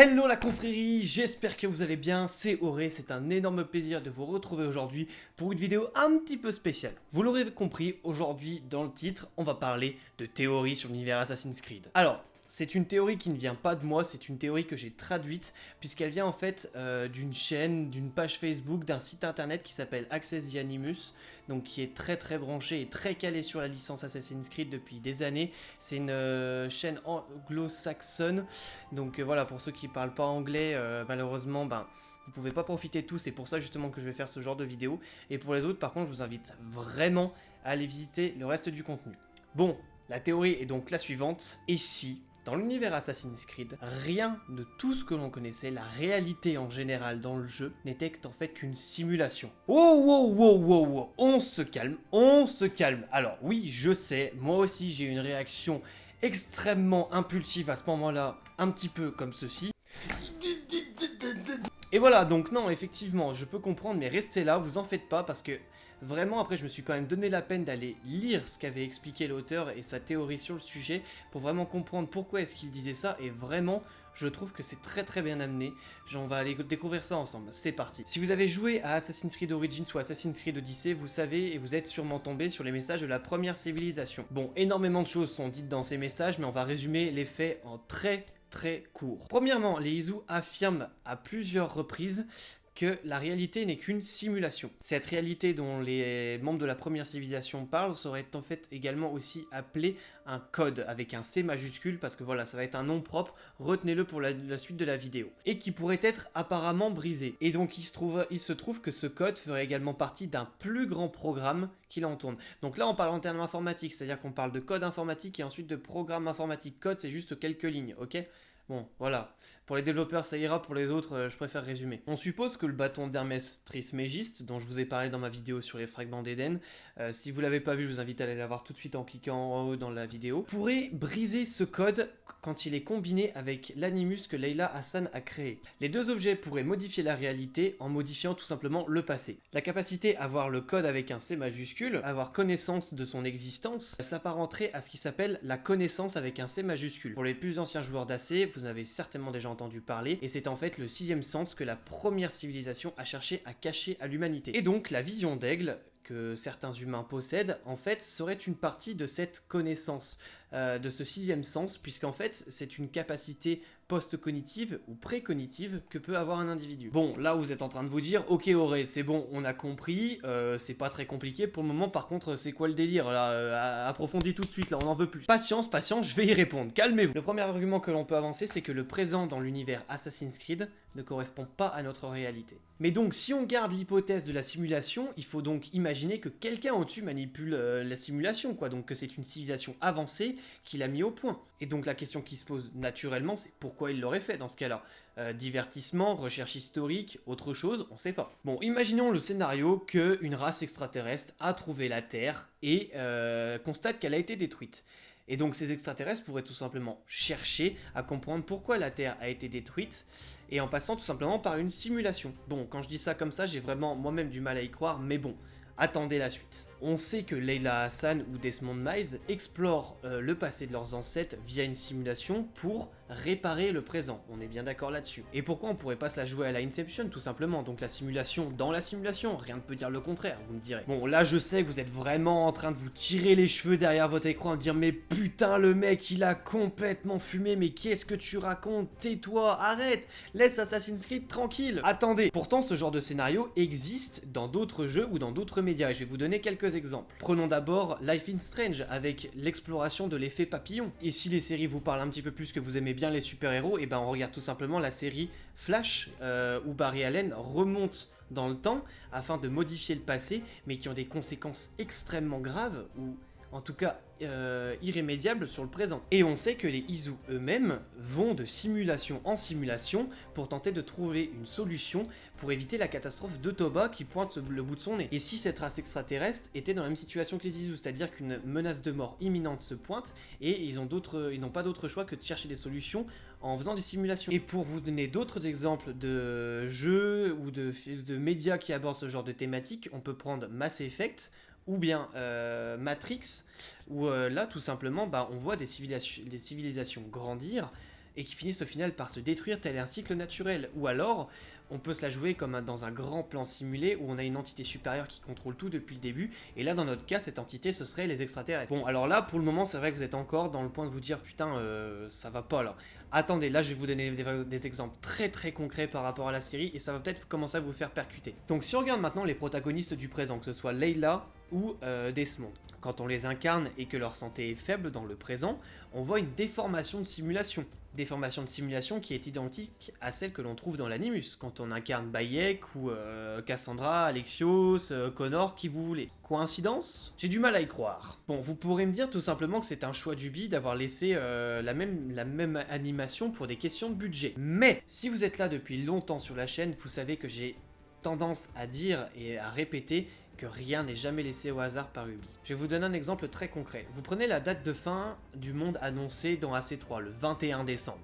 Hello la confrérie, j'espère que vous allez bien, c'est Auré, c'est un énorme plaisir de vous retrouver aujourd'hui pour une vidéo un petit peu spéciale. Vous l'aurez compris, aujourd'hui dans le titre, on va parler de théorie sur l'univers Assassin's Creed. Alors, c'est une théorie qui ne vient pas de moi, c'est une théorie que j'ai traduite, puisqu'elle vient en fait euh, d'une chaîne, d'une page Facebook, d'un site internet qui s'appelle Access the donc qui est très très branché et très calé sur la licence Assassin's Creed depuis des années. C'est une euh, chaîne anglo-saxonne, donc euh, voilà, pour ceux qui ne parlent pas anglais, malheureusement, ben vous pouvez pas profiter de tout, c'est pour ça justement que je vais faire ce genre de vidéo. Et pour les autres, par contre, je vous invite vraiment à aller visiter le reste du contenu. Bon, la théorie est donc la suivante. Et si dans l'univers Assassin's Creed, rien de tout ce que l'on connaissait, la réalité en général dans le jeu, n'était en fait qu'une simulation. Oh, wow, wow, wow, wow, on se calme, on se calme. Alors oui, je sais, moi aussi j'ai une réaction extrêmement impulsive à ce moment-là, un petit peu comme ceci. Et voilà, donc non, effectivement, je peux comprendre, mais restez là, vous en faites pas, parce que Vraiment, après, je me suis quand même donné la peine d'aller lire ce qu'avait expliqué l'auteur et sa théorie sur le sujet pour vraiment comprendre pourquoi est-ce qu'il disait ça et vraiment, je trouve que c'est très très bien amené. On va aller découvrir ça ensemble. C'est parti. Si vous avez joué à Assassin's Creed Origins ou Assassin's Creed Odyssey, vous savez et vous êtes sûrement tombé sur les messages de la première civilisation. Bon, énormément de choses sont dites dans ces messages, mais on va résumer les faits en très très court. Premièrement, les Izu affirment à plusieurs reprises que la réalité n'est qu'une simulation. Cette réalité dont les membres de la première civilisation parlent serait en fait également aussi appelée un code avec un C majuscule parce que voilà, ça va être un nom propre, retenez-le pour la, suite de la vidéo. Et qui pourrait être apparemment brisé. Et donc il se trouve, il se trouve que ce code ferait également partie d'un plus grand programme qui l'entourne. Donc là on parle en termes informatiques, c'est-à-dire qu'on parle de code informatique et ensuite de programme informatique. Code c'est juste quelques lignes, ok? Bon, voilà. Pour les développeurs, ça ira. Pour les autres, euh, je préfère résumer. On suppose que le bâton d'Hermès Trismégiste, dont je vous ai parlé dans ma vidéo sur les fragments d'Éden, euh, si vous l'avez pas vu, je vous invite à aller la voir tout de suite en cliquant en haut dans la vidéo, pourrait briser ce code quand il est combiné avec l'animus que Leila Hassan a créé. Les deux objets pourraient modifier la réalité en modifiant tout simplement le passé. La capacité à voir le code avec un C majuscule, avoir connaissance de son existence, s'apparenterait à ce qui s'appelle la connaissance avec un C majuscule. Pour les plus anciens joueurs d'AC, vous avez certainement déjà entendu parler, et c'est en fait le sixième sens que la première civilisation a cherché à cacher à l'humanité. Et donc la vision d'aigle, que certains humains possèdent, en fait, serait une partie de cette connaissance, euh, de ce sixième sens, puisqu'en fait, c'est une capacité post-cognitive ou pré-cognitive que peut avoir un individu. Bon, là vous êtes en train de vous dire, ok Auré, c'est bon, on a compris, euh, c'est pas très compliqué pour le moment, par contre, c'est quoi le délire là euh, Approfondis tout de suite, là, on en veut plus. Patience, patience, je vais y répondre, calmez-vous. Le premier argument que l'on peut avancer, c'est que le présent dans l'univers Assassin's Creed ne correspond pas à notre réalité. Mais donc, si on garde l'hypothèse de la simulation, il faut donc imaginer que quelqu'un au-dessus manipule euh, la simulation, quoi, donc que c'est une civilisation avancée qui l'a mis au point. Et donc la question qui se pose naturellement, c'est pourquoi il l'aurait fait dans ce cas-là? Euh, Divertissement, recherche historique, autre chose, on sait pas. Bon, imaginons le scénario qu'une race extraterrestre a trouvé la Terre et euh, constate qu'elle a été détruite. Et donc ces extraterrestres pourraient tout simplement chercher à comprendre pourquoi la Terre a été détruite, et en passant tout simplement par une simulation. Bon, quand je dis ça comme ça, j'ai vraiment moi-même du mal à y croire, mais bon, attendez la suite. On sait que Leila Hassan ou Desmond Miles explorent euh, le passé de leurs ancêtres via une simulation pour réparer le présent, on est bien d'accord là-dessus. Et pourquoi on pourrait pas se la jouer à la Inception tout simplement, donc la simulation dans la simulation, rien ne peut dire le contraire, vous me direz. Bon là je sais que vous êtes vraiment en train de vous tirer les cheveux derrière votre écran et dire mais putain le mec il a complètement fumé, mais qu'est-ce que tu racontes, tais-toi, arrête, laisse Assassin's Creed tranquille. Attendez, pourtant ce genre de scénario existe dans d'autres jeux ou dans d'autres médias et je vais vous donner quelques exemples. Prenons d'abord Life in Strange avec l'exploration de l'effet papillon. Et si les séries vous parlent un petit peu plus que vous aimez les super-héros, et ben on regarde tout simplement la série Flash, euh, où Barry Allen remonte dans le temps afin de modifier le passé, mais qui ont des conséquences extrêmement graves, ou en tout cas euh, irrémédiable sur le présent. Et on sait que les Izu eux-mêmes vont de simulation en simulation pour tenter de trouver une solution pour éviter la catastrophe de Toba qui pointe le bout de son nez. Et si cette race extraterrestre était dans la même situation que les Izu, c'est-à-dire qu'une menace de mort imminente se pointe et ils n'ont pas d'autre choix que de chercher des solutions en faisant des simulations. Et pour vous donner d'autres exemples de jeux ou de, de médias qui abordent ce genre de thématique, on peut prendre Mass Effect, ou bien euh, Matrix, où euh, là, tout simplement, bah, on voit des civilisations, des civilisations grandir, et qui finissent au final par se détruire tel un cycle naturel. Ou alors, on peut se la jouer comme dans un grand plan simulé où on a une entité supérieure qui contrôle tout depuis le début, et là dans notre cas cette entité ce serait les extraterrestres. Bon alors là pour le moment c'est vrai que vous êtes encore dans le point de vous dire putain euh, ça va pas là. Attendez là je vais vous donner des, exemples très très concrets par rapport à la série et ça va peut-être commencer à vous faire percuter. Donc si on regarde maintenant les protagonistes du présent, que ce soit Leila ou euh, Desmond, quand on les incarne et que leur santé est faible dans le présent, on voit une déformation de simulation déformation de simulation qui est identique à celle que l'on trouve dans l'animus, quand on incarne Bayek ou euh, Cassandra, Alexios, euh, Connor, qui vous voulez. Coïncidence? J'ai du mal à y croire. Bon, vous pourrez me dire tout simplement que c'est un choix du bi d'avoir laissé euh, la même animation pour des questions de budget. Mais, si vous êtes là depuis longtemps sur la chaîne, vous savez que j'ai tendance à dire et à répéter que rien n'est jamais laissé au hasard par Ubi. Je vais vous donner un exemple très concret. Vous prenez la date de fin du monde annoncée dans AC3, le 21 décembre.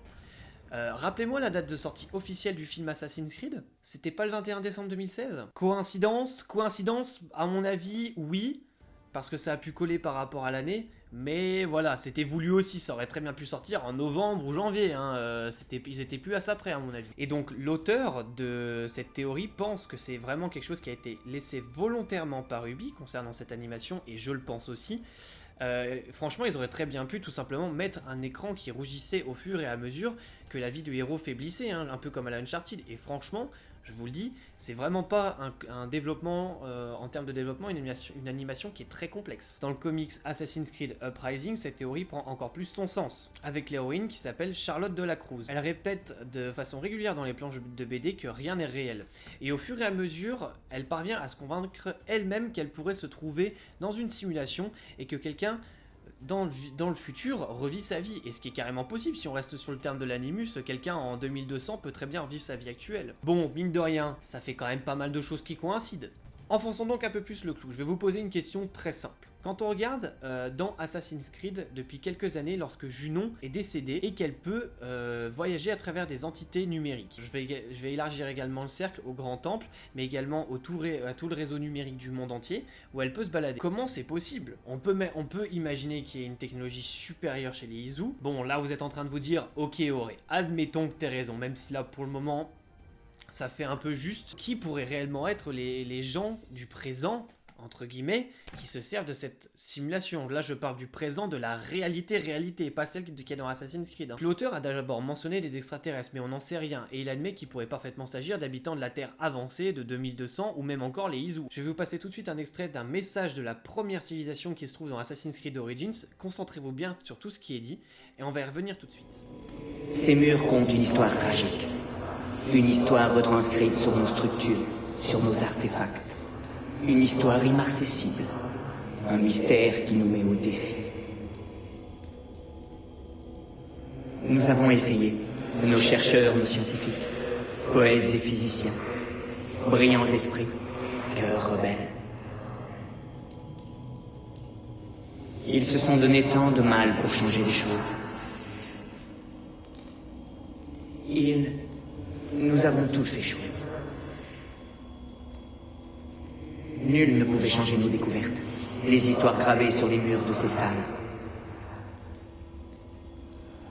Euh, rappelez-moi la date de sortie officielle du film Assassin's Creed C'était pas le 21 décembre 2016 Coïncidence? Coïncidence? À mon avis, oui parce que ça a pu coller par rapport à l'année, mais voilà, c'était voulu aussi, ça aurait très bien pu sortir en novembre ou janvier, hein, euh, ils étaient plus à ça près à mon avis. Et donc l'auteur de cette théorie pense que c'est vraiment quelque chose qui a été laissé volontairement par Ubi concernant cette animation, et je le pense aussi, euh, franchement, ils auraient très bien pu tout simplement mettre un écran qui rougissait au fur et à mesure que la vie du héros faiblissait, hein, un peu comme à la Uncharted. Et franchement, je vous le dis, c'est vraiment pas un, développement, euh, en termes de développement, une animation, une animation, qui est très complexe. Dans le comics Assassin's Creed Uprising, cette théorie prend encore plus son sens, avec l'héroïne qui s'appelle Charlotte de la Cruz. Elle répète de façon régulière dans les planches de BD que rien n'est réel. Et au fur et à mesure, elle parvient à se convaincre elle-même qu'elle pourrait se trouver dans une simulation et que quelqu'un dans le, futur revit sa vie, et ce qui est carrément possible, si on reste sur le terme de l'animus, quelqu'un en 2200 peut très bien revivre sa vie actuelle. Bon, mine de rien, ça fait quand même pas mal de choses qui coïncident. Enfonçons donc un peu plus le clou, je vais vous poser une question très simple. Quand on regarde euh, dans Assassin's Creed depuis quelques années lorsque Junon est décédée et qu'elle peut euh, voyager à travers des entités numériques. Je vais, élargir également le cercle au Grand Temple, mais également au tout à tout le réseau numérique du monde entier, où elle peut se balader. Comment c'est possible? On peut, imaginer qu'il y ait une technologie supérieure chez les Izu. Bon, là vous êtes en train de vous dire, ok Auré, admettons que t'aies raison, même si là pour le moment ça fait un peu juste. Qui pourrait réellement être les gens du présent? Entre guillemets, qui se servent de cette simulation. Là, je parle du présent, de la réalité-réalité, pas celle qui est dans Assassin's Creed. Hein. L'auteur a d'abord mentionné des extraterrestres, mais on n'en sait rien, et il admet qu'il pourrait parfaitement s'agir d'habitants de la Terre avancée de 2200, ou même encore les Izu. Je vais vous passer tout de suite un extrait d'un message de la première civilisation qui se trouve dans Assassin's Creed Origins. Concentrez-vous bien sur tout ce qui est dit, et on va y revenir tout de suite. Ces murs comptent une histoire tragique. Une histoire retranscrite sur nos structures, sur nos artefacts une histoire inaccessible, un mystère qui nous met au défi. Nous avons essayé, nos chercheurs, nos scientifiques, poètes et physiciens, brillants esprits, cœurs rebelles. Ils se sont donné tant de mal pour changer les choses. Ils... Nous avons tous échoué. Nul ne pouvait changer nos découvertes, les histoires gravées sur les murs de ces salles.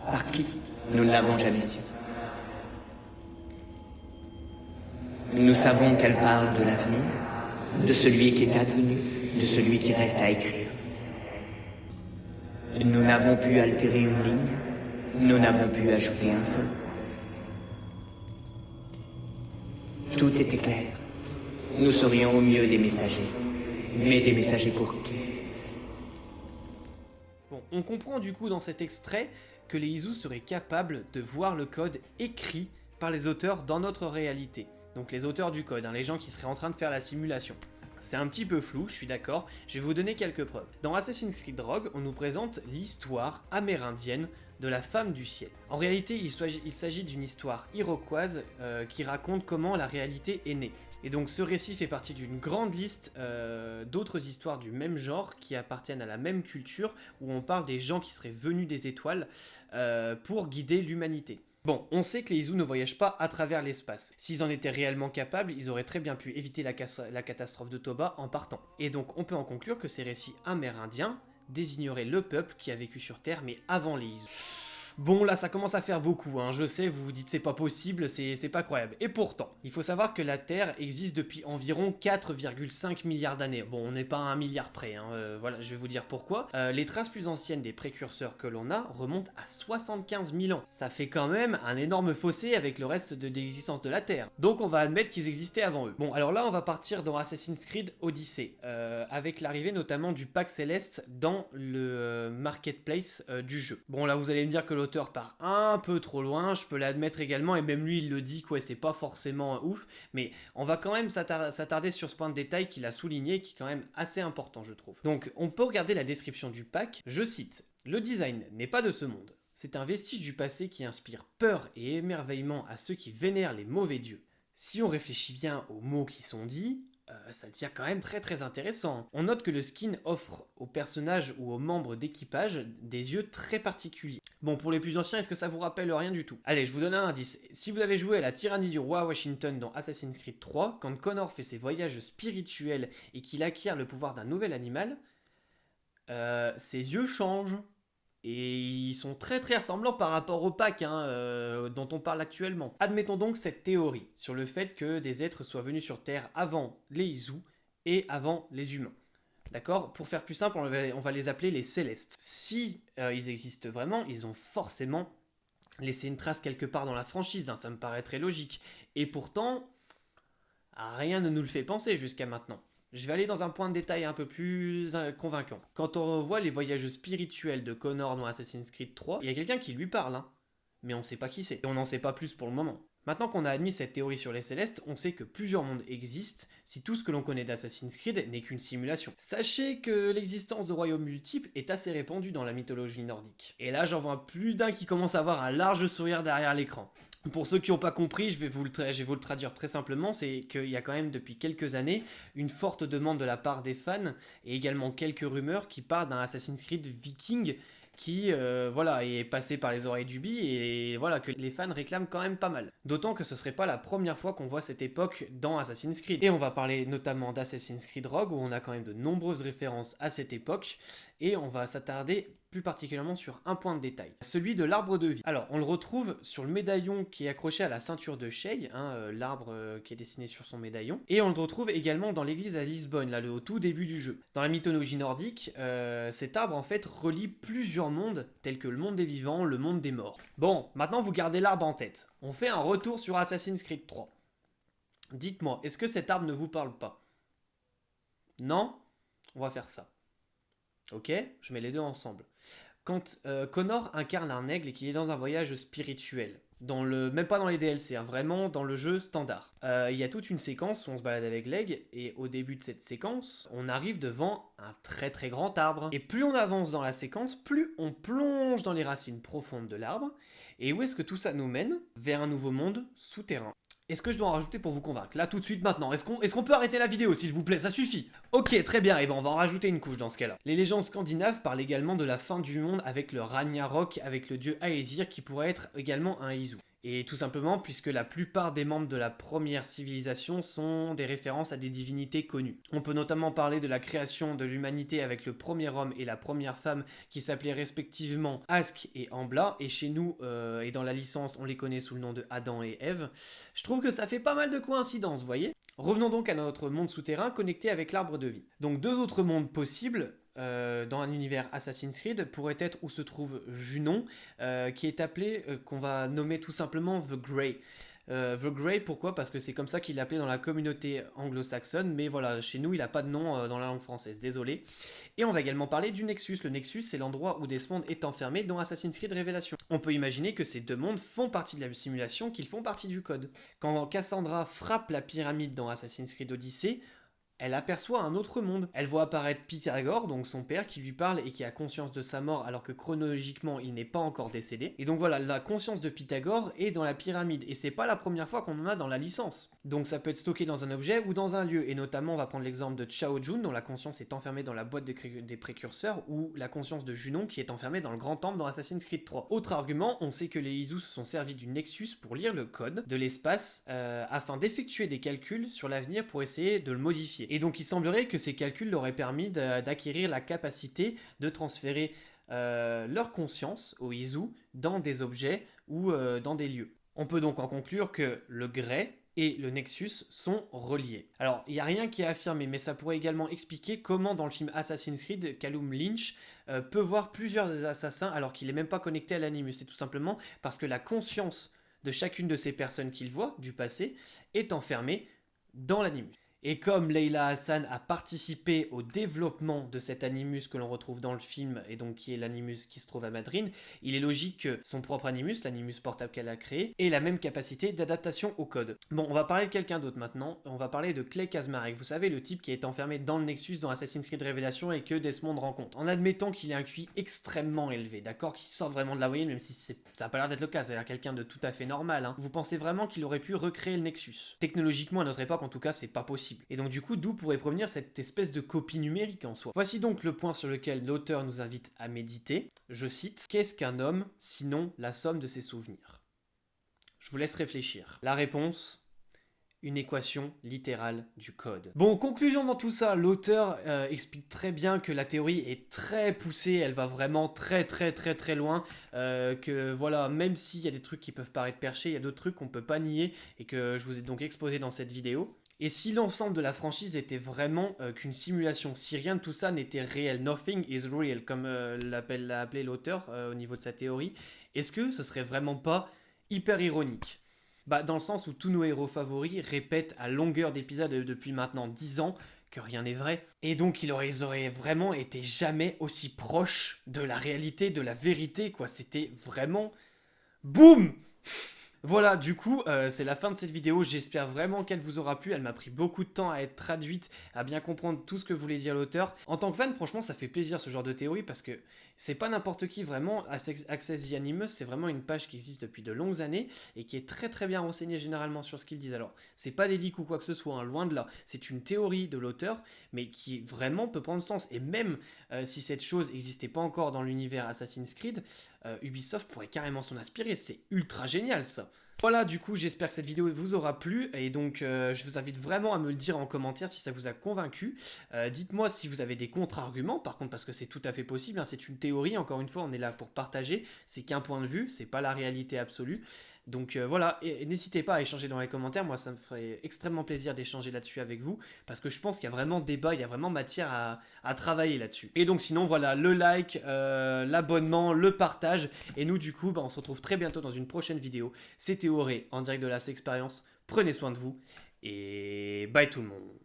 Par qui Nous ne l'avons jamais su. Nous savons qu'elle parle de l'avenir, de celui qui est advenu, de celui qui reste à écrire. Nous n'avons pu altérer une ligne, nous n'avons pu ajouter un seul. Tout était clair. Nous serions au mieux des messagers. Mais des messagers pour qui? Bon, on comprend du coup dans cet extrait que les Izu seraient capables de voir le code écrit par les auteurs dans notre réalité. Donc les auteurs du code, hein, les gens qui seraient en train de faire la simulation. C'est un petit peu flou, je suis d'accord, je vais vous donner quelques preuves. Dans Assassin's Creed Rogue, on nous présente l'histoire amérindienne de la femme du ciel. En réalité, il s'agit d'une histoire iroquoise euh, qui raconte comment la réalité est née. Et donc ce récit fait partie d'une grande liste euh, d'autres histoires du même genre qui appartiennent à la même culture où on parle des gens qui seraient venus des étoiles euh, pour guider l'humanité. Bon, on sait que les Izu ne voyagent pas à travers l'espace. S'ils en étaient réellement capables, ils auraient très bien pu éviter la, la catastrophe de Toba en partant. Et donc on peut en conclure que ces récits amérindiens désigneraient le peuple qui a vécu sur Terre mais avant les Izu. Bon, là, ça commence à faire beaucoup, hein. je sais, vous vous dites c'est pas possible, c'est pas croyable. Et pourtant, il faut savoir que la Terre existe depuis environ 4,5 milliards d'années. Bon, on n'est pas à un milliard près, hein. euh, voilà, je vais vous dire pourquoi. Euh, les traces plus anciennes des précurseurs que l'on a remontent à 75 000 ans. Ça fait quand même un énorme fossé avec le reste de l'existence de la Terre. Donc on va admettre qu'ils existaient avant eux. Bon, alors là, on va partir dans Assassin's Creed Odyssey, euh, avec l'arrivée notamment du pack céleste dans le marketplace du jeu. Bon, là, vous allez me dire que l'auteur part un peu trop loin, je peux l'admettre également, et même lui il le dit, quoi, c'est pas forcément ouf, mais on va quand même s'attarder sur ce point de détail qu'il a souligné, qui est quand même assez important je trouve. Donc on peut regarder la description du pack, je cite, « Le design n'est pas de ce monde, c'est un vestige du passé qui inspire peur et émerveillement à ceux qui vénèrent les mauvais dieux. Si on réfléchit bien aux mots qui sont dits, euh, ça devient quand même très très intéressant. On note que le skin offre aux personnages ou aux membres d'équipage des yeux très particuliers. Bon, pour les plus anciens, est-ce que ça vous rappelle rien du tout? Allez, je vous donne un indice. Si vous avez joué à la tyrannie du roi Washington dans Assassin's Creed 3, quand Connor fait ses voyages spirituels et qu'il acquiert le pouvoir d'un nouvel animal, euh, ses yeux changent. Et ils sont très très ressemblants par rapport au pack hein, euh, dont on parle actuellement. Admettons donc cette théorie sur le fait que des êtres soient venus sur Terre avant les Izu et avant les humains. D'accord? Pour faire plus simple, on va, les appeler les célestes. Si euh, ils existent vraiment, ils ont forcément laissé une trace quelque part dans la franchise, hein, ça me paraît très logique. Et pourtant, rien ne nous le fait penser jusqu'à maintenant. Je vais aller dans un point de détail un peu plus euh, convaincant. Quand on revoit les voyages spirituels de Connor dans Assassin's Creed 3, il y a quelqu'un qui lui parle, hein. mais on ne sait pas qui c'est. Et on n'en sait pas plus pour le moment. Maintenant qu'on a admis cette théorie sur les célestes, on sait que plusieurs mondes existent si tout ce que l'on connaît d'Assassin's Creed n'est qu'une simulation. Sachez que l'existence de royaumes multiples est assez répandue dans la mythologie nordique. Et là j'en vois plus d'un qui commence à avoir un large sourire derrière l'écran. Pour ceux qui n'ont pas compris, je vais, vous le traduire très simplement, c'est qu'il y a quand même depuis quelques années une forte demande de la part des fans et également quelques rumeurs qui parlent d'un Assassin's Creed Viking qui euh, voilà est passé par les oreilles du bi et voilà que les fans réclament quand même pas mal. D'autant que ce serait pas la première fois qu'on voit cette époque dans Assassin's Creed. Et on va parler notamment d'Assassin's Creed Rogue où on a quand même de nombreuses références à cette époque et on va s'attarder plus particulièrement sur un point de détail, celui de l'arbre de vie. Alors, on le retrouve sur le médaillon qui est accroché à la ceinture de Shay, hein, euh, l'arbre euh, qui est dessiné sur son médaillon, et on le retrouve également dans l'église à Lisbonne, là, au tout début du jeu. Dans la mythologie nordique, euh, cet arbre, en fait, relie plusieurs mondes, tels que le monde des vivants, le monde des morts. Bon, maintenant vous gardez l'arbre en tête. On fait un retour sur Assassin's Creed 3. Dites-moi, est-ce que cet arbre ne vous parle pas? Non? On va faire ça. Ok Je mets les deux ensemble. Quand euh, Connor incarne un aigle et qu'il est dans un voyage spirituel, dans le, même pas dans les DLC, hein, vraiment dans le jeu standard. Euh, il y a toute une séquence où on se balade avec l'aigle, et au début de cette séquence, on arrive devant un très très grand arbre. Et plus on avance dans la séquence, plus on plonge dans les racines profondes de l'arbre. Et où est-ce que tout ça nous mène? Vers un nouveau monde souterrain. Est-ce que je dois en rajouter pour vous convaincre? Là, tout de suite, maintenant. Est-ce qu'on peut arrêter la vidéo, s'il vous plaît? Ça suffit Ok, très bien, et eh ben on va en rajouter une couche dans ce cas-là. Les légendes scandinaves parlent également de la fin du monde avec le Ragnarok, avec le dieu Aesir, qui pourrait être également un Izu. Et tout simplement puisque la plupart des membres de la première civilisation sont des références à des divinités connues. On peut notamment parler de la création de l'humanité avec le premier homme et la première femme qui s'appelaient respectivement Ask et Ambla, et chez nous, euh, et dans la licence, on les connaît sous le nom de Adam et Ève. Je trouve que ça fait pas mal de coïncidences, vous voyez Revenons donc à notre monde souterrain connecté avec l'arbre de vie. Donc deux autres mondes possibles, euh, dans un univers Assassin's Creed pourrait être où se trouve Junon, euh, qui est appelé, euh, qu'on va nommer tout simplement The Grey. The Grey, pourquoi? Parce que c'est comme ça qu'il est appelé dans la communauté anglo-saxonne, mais voilà, chez nous, il n'a pas de nom dans la langue française, désolé. Et on va également parler du Nexus. Le Nexus, c'est l'endroit où Desmond est enfermé dans Assassin's Creed Révélation. On peut imaginer que ces deux mondes font partie de la simulation, qu'ils font partie du code. Quand Cassandra frappe la pyramide dans Assassin's Creed Odyssey, elle aperçoit un autre monde. Elle voit apparaître Pythagore, donc son père, qui lui parle et qui a conscience de sa mort alors que chronologiquement il n'est pas encore décédé. Et donc voilà, la conscience de Pythagore est dans la pyramide, et c'est pas la première fois qu'on en a dans la licence. Donc ça peut être stocké dans un objet ou dans un lieu, et notamment on va prendre l'exemple de Chao Jun, dont la conscience est enfermée dans la boîte des précurseurs, ou la conscience de Junon qui est enfermée dans le grand temple dans Assassin's Creed 3. Autre argument, on sait que les Isus se sont servis du Nexus pour lire le code de l'espace euh, afin d'effectuer des calculs sur l'avenir pour essayer de le modifier. Et donc il semblerait que ces calculs leur aient permis d'acquérir la capacité de transférer euh, leur conscience au Izu dans des objets ou euh, dans des lieux. On peut donc en conclure que le Grey et le Nexus sont reliés. Alors, il n'y a rien qui est affirmé, mais ça pourrait également expliquer comment dans le film Assassin's Creed, Callum Lynch euh, peut voir plusieurs assassins alors qu'il n'est même pas connecté à l'animus. C'est tout simplement parce que la conscience de chacune de ces personnes qu'il voit, du passé, est enfermée dans l'animus. Et comme Leila Hassan a participé au développement de cet animus que l'on retrouve dans le film, et donc qui est l'animus qui se trouve à Madrid, il est logique que son propre animus, l'animus portable qu'elle a créé, ait la même capacité d'adaptation au code. Bon, on va parler de quelqu'un d'autre maintenant, on va parler de Clay Kazmarek, vous savez, le type qui est enfermé dans le Nexus dans Assassin's Creed Révélation et que Desmond rencontre. En admettant qu'il ait un QI extrêmement élevé, d'accord, qu'il sort vraiment de la moyenne, même si ça n'a pas l'air d'être le cas, c'est-à-dire quelqu'un de tout à fait normal, hein. vous pensez vraiment qu'il aurait pu recréer le Nexus? Technologiquement, à notre époque, en tout cas, c'est pas possible. Et donc du coup, d'où pourrait provenir cette espèce de copie numérique en soi Voici donc le point sur lequel l'auteur nous invite à méditer. Je cite, Qu'est-ce qu'un homme sinon la somme de ses souvenirs? Je vous laisse réfléchir. La réponse une équation littérale du code. Bon, conclusion dans tout ça, l'auteur euh, explique très bien que la théorie est très poussée, elle va vraiment très très très très loin, euh, que voilà, même s'il y a des trucs qui peuvent paraître perchés, il y a d'autres trucs qu'on peut pas nier et que je vous ai donc exposé dans cette vidéo. Et si l'ensemble de la franchise était vraiment euh, qu'une simulation, si rien de tout ça n'était réel, nothing is real, comme euh, l'a appelé l'auteur euh, au niveau de sa théorie, est-ce que ce serait vraiment pas hyper ironique? Bah dans le sens où tous nos héros favoris répètent à longueur d'épisode depuis maintenant 10 ans que rien n'est vrai. Et donc ils auraient vraiment été jamais aussi proches de la réalité, de la vérité, quoi. C'était vraiment... Boum voilà, du coup, euh, c'est la fin de cette vidéo. J'espère vraiment qu'elle vous aura plu. Elle m'a pris beaucoup de temps à être traduite, à bien comprendre tout ce que voulait dire l'auteur. En tant que fan, franchement, ça fait plaisir ce genre de théorie parce que c'est pas n'importe qui vraiment. Access the Animus, c'est vraiment une page qui existe depuis de longues années et qui est très très bien renseignée généralement sur ce qu'ils disent. Alors, c'est pas des ou quoi que ce soit, hein, loin de là. C'est une théorie de l'auteur, mais qui vraiment peut prendre sens. Et même euh, si cette chose n'existait pas encore dans l'univers Assassin's Creed, euh, Ubisoft pourrait carrément s'en inspirer. C'est ultra génial ça. Voilà, du coup, j'espère que cette vidéo vous aura plu, et donc euh, je vous invite vraiment à me le dire en commentaire si ça vous a convaincu. Euh, dites-moi si vous avez des contre-arguments, par contre, parce que c'est tout à fait possible, hein. c'est une théorie, encore une fois, on est là pour partager, c'est qu'un point de vue, c'est pas la réalité absolue. Donc euh, voilà, et, n'hésitez pas à échanger dans les commentaires, moi ça me ferait extrêmement plaisir d'échanger là-dessus avec vous, parce que je pense qu'il y a vraiment débat, il y a vraiment matière à, travailler là-dessus. Et donc sinon voilà, le like, euh, l'abonnement, le partage, et nous du coup, bah, on se retrouve très bientôt dans une prochaine vidéo. C'était Auré, en direct de la expérience. prenez soin de vous, et bye tout le monde